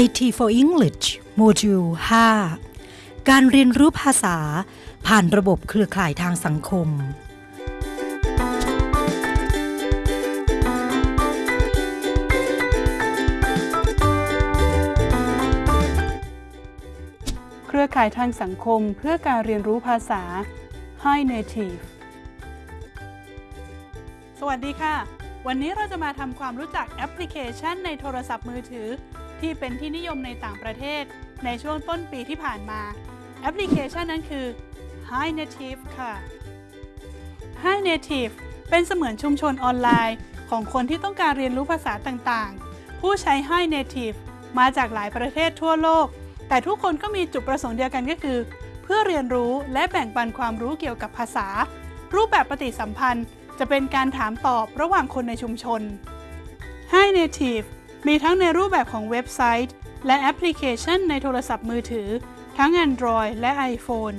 IT for English โมดูล 5 การเรียนรู้ภาษาผ่านระบบเครือข่ายทางสังคม เครือข่ายทางสังคมเพื่อการเรียนรู้ภาษา Hi Native สวัสดีค่ะ วันนี้เราจะมาทำความรู้จักแอปพลิเคชันในโทรศัพท์มือถือ ที่เป็นที่นิยมในต่างประเทศ ในช่วงต้นปีที่ผ่านมา แอปพลิเคชันนั้นคือ Hi Native ค่ะ Hi Native เป็นเสมือนชุมชนออนไลน์ของคนที่ต้องการเรียนรู้ภาษาต่างๆ ผู้ใช้ Hi Native มาจากหลายประเทศทั่วโลก แต่ทุกคนก็มีจุดประสงค์เดียวกันก็คือ เพื่อเรียนรู้และแบ่งปันความรู้เกี่ยวกับภาษา รูปแบบปฏิสัมพันธ์ จะเป็นการถามตอบระหว่างคนในชุมชน Hi Native มีทั้งในรูปแบบของเว็บไซต์ และแอปพลิเคชันในโทรศัพท์มือถือ ทั้ง Android และ iPhone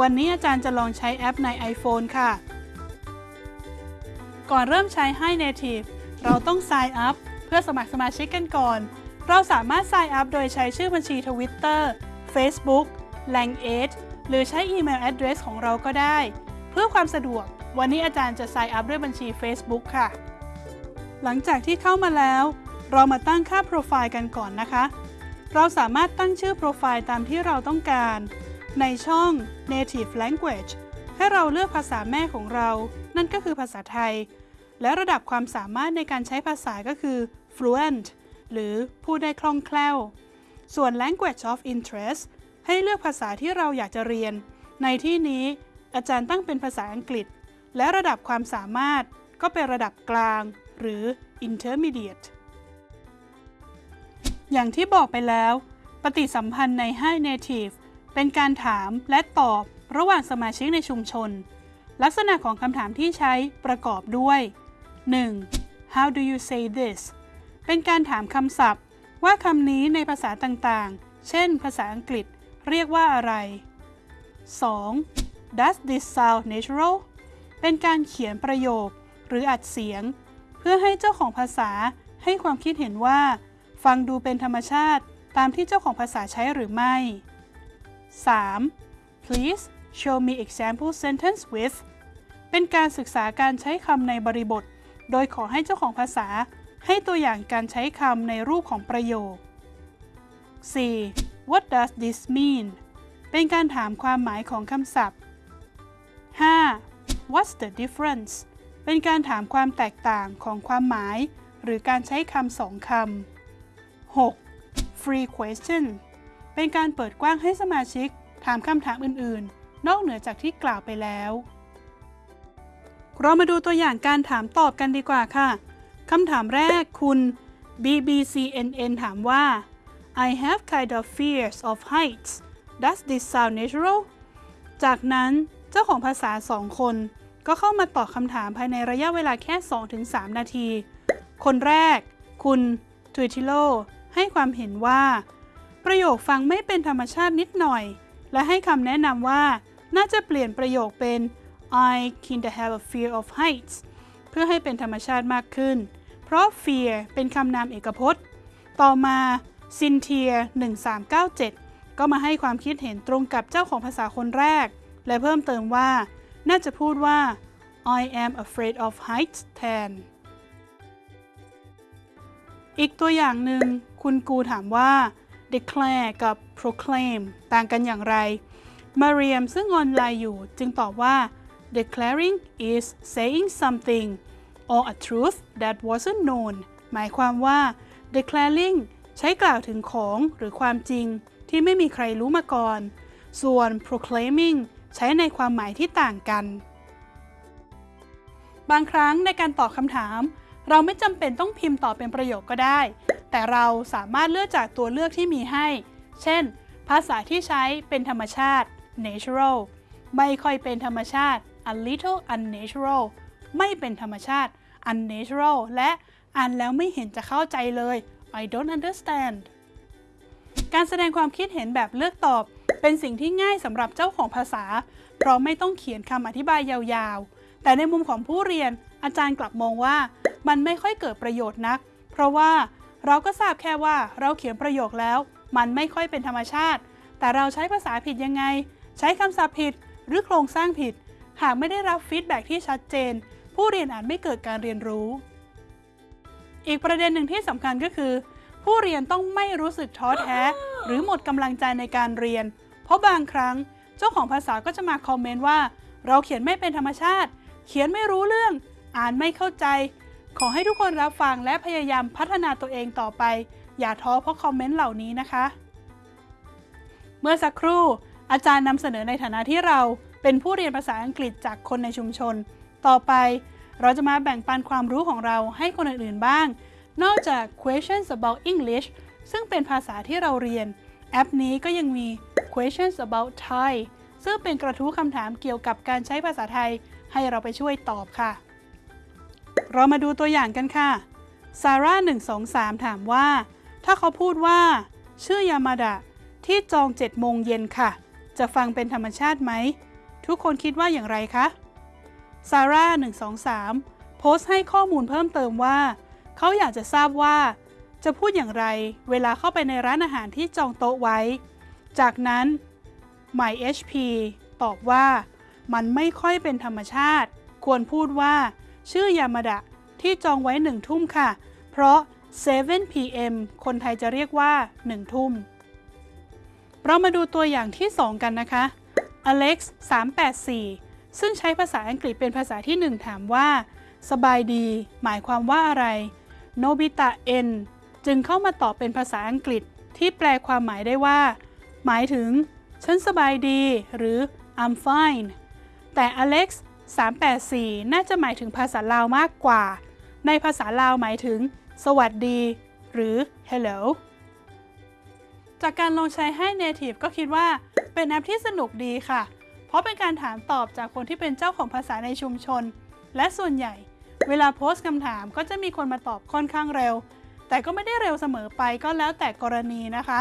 วันนี้อาจารย์จะลองใช้แอปใน iPhone ค่ะ ก่อนเริ่มใช้ Hi Native เราต้อง Sign Up เพื่อสมัครสมาชิกกันก่อน เราสามารถ Sign Up โดยใช้ชื่อบัญชี Twitter Facebook Language หรือใช้อีเมล address ของเราก็ได้ เพื่อความสะดวก วันนี้อาจารย์จะ Sign Up ด้วยบัญชี Facebook ค่ะ หลังจากที่เข้ามาแล้ว เรามาตั้งค่าโปรไฟล์กันก่อนนะคะ เราสามารถตั้งชื่อโปรไฟล์ตามที่เราต้องการ ในช่อง Native Language ให้เราเลือกภาษาแม่ของเรา นั่นก็คือภาษาไทย และระดับความสามารถในการใช้ภาษาก็คือ fluent หรือพูดได้คล่องแคล่ว ส่วน language of interest ให้เลือกภาษาที่เราอยากจะเรียน ในที่นี้อาจารย์ตั้งเป็นภาษาอังกฤษ และระดับความสามารถก็เป็นระดับกลาง หรือ intermediate อย่างที่บอกไปแล้ว ปฏิสัมพันธ์ใน Hi Native เป็นการถามและตอบระหว่างสมาชิกในชุมชน ลักษณะของคำถามที่ใช้ประกอบด้วย 1. How do you say this เป็นการถามคำศัพท์ ว่าคำนี้ในภาษาต่างๆ เช่น ภาษาอังกฤษ เรียกว่าอะไร 2. Does this sound natural เป็นการเขียนประโยคหรืออัดเสียง เพื่อให้เจ้าของภาษาให้ความคิดเห็นว่า ฟังดูเป็นธรรมชาติตามที่เจ้าของภาษาใช้หรือไม่ 3. Please show me example sentence with เป็นการศึกษาการใช้คำในบริบท โดยขอให้เจ้าของภาษา ให้ตัวอย่างการใช้คำในรูปของประโยค 4. What does this mean เป็นการถามความหมายของคำศัพท์ 5. What's the difference เป็นการถามความแตกต่างของความหมาย หรือการใช้คำสองคำ 6. Free question เป็นการเปิดกว้างให้สมาชิก ถามคำถามอื่น ๆ นอกเหนือจากที่กล่าวไปแล้ว เรามาดูตัวอย่างการถามตอบกันดีกว่าค่ะ คำถามแรกคุณ BBCNN ถามว่า I have kind of fears of heights Does this sound natural จากนั้นเจ้าของภาษาสองคน ก็เข้ามาตอบคำถามภายในระยะเวลาแค่ 2-3 นาที คนแรก คุณทวิติโล ให้ความเห็นว่า ประโยคฟังไม่เป็นธรรมชาตินิดหน่อย และให้คำแนะนำว่า น่าจะเปลี่ยนประโยคเป็น I kinda have a fear of heights เพื่อให้เป็นธรรมชาติมากขึ้น เพราะ fear เป็นคำนามเอกพจน์ ต่อมาซินเทีย1397 ก็มาให้ความคิดเห็นตรงกับเจ้าของภาษาคนแรก และเพิ่มเติมว่า น่าจะพูดว่า I am afraid of heights แทน อีกตัวอย่างหนึ่ง คุณกูถามว่า declare กับ proclaim ต่างกันอย่างไร มาเรียมซึ่งออนไลน์อยู่จึงตอบว่า declaring is saying something or a truth that wasn't known หมายความว่า declaring ใช้กล่าวถึงของหรือความจริงที่ไม่มีใครรู้มาก่อน ส่วน proclaiming ใช้ในความหมายที่ต่างกัน บางครั้งในการตอบคำถาม เราไม่จำเป็นต้องพิมพ์ตอบเป็นประโยคก็ได้ แต่เราสามารถเลือกจากตัวเลือกที่มีให้ เช่น ภาษาที่ใช้เป็นธรรมชาติ natural ไม่ค่อยเป็นธรรมชาติ a little unnatural ไม่เป็นธรรมชาติ unnatural และอ่านแล้วไม่เห็นจะเข้าใจเลย I don't understand การแสดงความคิดเห็นแบบเลือกตอบ เป็นสิ่งที่ง่ายสำหรับเจ้าของภาษา เพราะไม่ต้องเขียนคำอธิบายยาวๆ แต่ในมุมของผู้เรียนอาจารย์กลับมองว่า มันไม่ค่อยเกิดประโยชน์นัก เพราะว่า เราก็ทราบแค่ว่าเราเขียนประโยคแล้ว มันไม่ค่อยเป็นธรรมชาติ แต่เราใช้ภาษาผิดยังไง ใช้คำศัพท์ผิด หรือโครงสร้างผิด หากไม่ได้รับ feedback ที่ชัดเจน ผู้เรียนอาจไม่เกิดการเรียนรู้ อีกประเด็นหนึ่งที่สำคัญก็คือ ผู้เรียนต้องไม่รู้สึกท้อแท้ หรือหมดกำลังใจในการเรียน เพราะบางครั้งเจ้าของภาษาก็จะมาคอมเมนต์ว่า เราเขียนไม่เป็นธรรมชาติ เขียนไม่รู้เรื่อง อ่านไม่เข้าใจ ขอให้ทุกคนรับฟังและพยายามพัฒนาตัวเองต่อไป อย่าท้อเพราะคอมเมนต์เหล่านี้นะคะ เมื่อสักครู่ อาจารย์นำเสนอในฐานะที่เราเป็นผู้เรียนภาษาอังกฤษจากคนในชุมชน ต่อไปเราจะมาแบ่งปันความรู้ของเราให้คนอื่นๆบ้าง นอกจาก questions about English ซึ่งเป็นภาษาที่เราเรียน แอปนี้ก็ยังมี questions about Thai ซึ่งเป็นกระทู้คำถามเกี่ยวกับการใช้ภาษาไทย ให้เราไปช่วยตอบค่ะ เรามาดูตัวอย่างกันค่ะซาร่า123 ถามว่า ถ้าเขาพูดว่า ชื่อยามาดะที่จอง7โมงเย็นค่ะ จะฟังเป็นธรรมชาติไหม ทุกคนคิดว่าอย่างไรคะซาร่า123 โพสต์ให้ข้อมูลเพิ่มเติมว่า เขาอยากจะทราบว่า จะพูดอย่างไร เวลาเข้าไปในร้านอาหารที่จองโต๊ะไว้ จากนั้น MyHP ตอบว่า มันไม่ค่อยเป็นธรรมชาติ ควรพูดว่า ชื่อยามาดะที่จองไว้หนึ่งทุ่มค่ะ เพราะ 7 p.m. คนไทยจะเรียกว่า 1 ทุ่ม เรามาดูตัวอย่างที่ 2 กันนะคะ Alex 384 ซึ่งใช้ภาษาอังกฤษเป็นภาษาที่ 1 ถามว่า สบายดี หมายความว่าอะไร โนบิตะ N จึงเข้ามาตอบเป็นภาษาอังกฤษที่แปลความหมายได้ว่า หมายถึง ฉันสบายดี หรือ I'm fine แต่ Alex 384 น่าจะหมายถึงภาษาลาวมากกว่า ในภาษาลาวหมายถึง สวัสดี หรือ hello จากการลองใช้ให้ Native ก็คิดว่าเป็นแอปที่สนุกดีค่ะ เพราะเป็นการถามตอบจากคนที่เป็นเจ้าของภาษาในชุมชน และส่วนใหญ่ เวลาโพสต์คำถามก็จะมีคนมาตอบค่อนข้างเร็ว แต่ก็ไม่ได้เร็วเสมอไปก็แล้วแต่กรณีนะคะ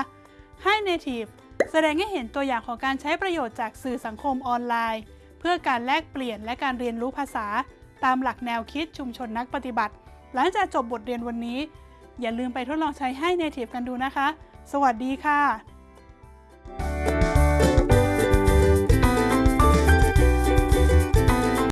ให้ Native แสดงให้เห็นตัวอย่างของการใช้ประโยชน์จากสื่อสังคมออนไลน์ พื่อการแลกเปลี่ยนและการเรียนรู้ภาษา ตามหลักแนวคิดชุมชนนักปฏิบัติ หลังจากจบบทเรียนวันนี้ อย่าลืมไปทดลองใช้ให้ Native กันดูนะคะ สวัสดีค่ะ